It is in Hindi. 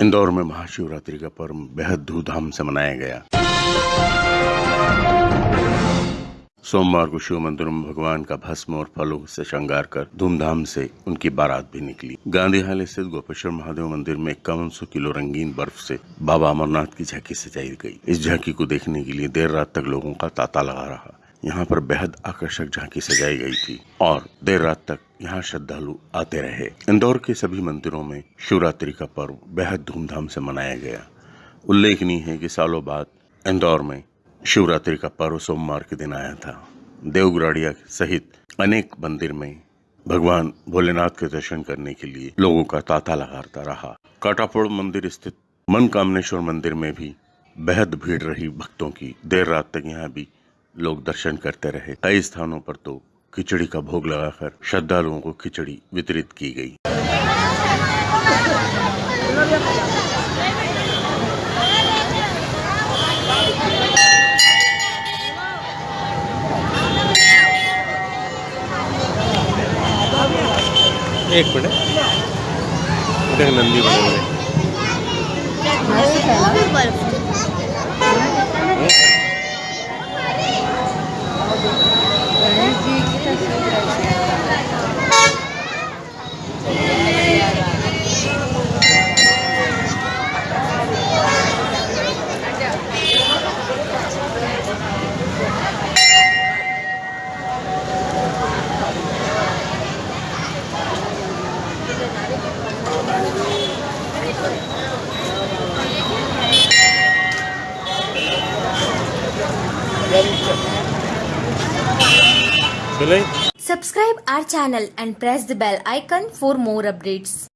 इंदौर में महाशिवरात्रि का पर्व बेहद धूमधाम से मनाया गया। सोमवार को शिव मंदिर में भगवान का भस्म और फलों से श्रृंगार कर धूमधाम से उनकी बारात भी निकली। गांधी हाल स्थित गोपेश्वर महादेव मंदिर में इक्यावन सौ किलो रंगीन बर्फ़ से बाबा अमरनाथ की झांकी सजाई गई। इस झांकी को देखने के लिए देर रात तक लोगों का तांता लगा रहा। यहाँ पर बेहद आकर्षक झांकी सजाई गई थी और देर रात तक यहाँ श्रद्धालु आते रहे। इंदौर के सभी मंदिरों में शिवरात्रि का पर्व बेहद धूमधाम से मनाया गया। उल्लेखनीय है कि सालों बाद इंदौर में शिवरात्रि का पर्व सोमवार के दिन आया था। देवगुराड़िया सहित अनेक मंदिर में भगवान भोलेनाथ के दर्शन करने के लिए लोगों का तांता लगाता रहा। काटापोड़ मंदिर स्थित मनकामनेश्वर मंदिर में भी बेहद भीड़ रही भक्तों की। देर रात तक यहाँ भी लोग दर्शन करते रहे। कई स्थानों पर तो खिचड़ी का भोग लगाकर श्रद्धालुओं को खिचड़ी वितरित की गई। एक मिनट। देख नंदी बने हुए। Subscribe our channel and press the bell icon for more updates.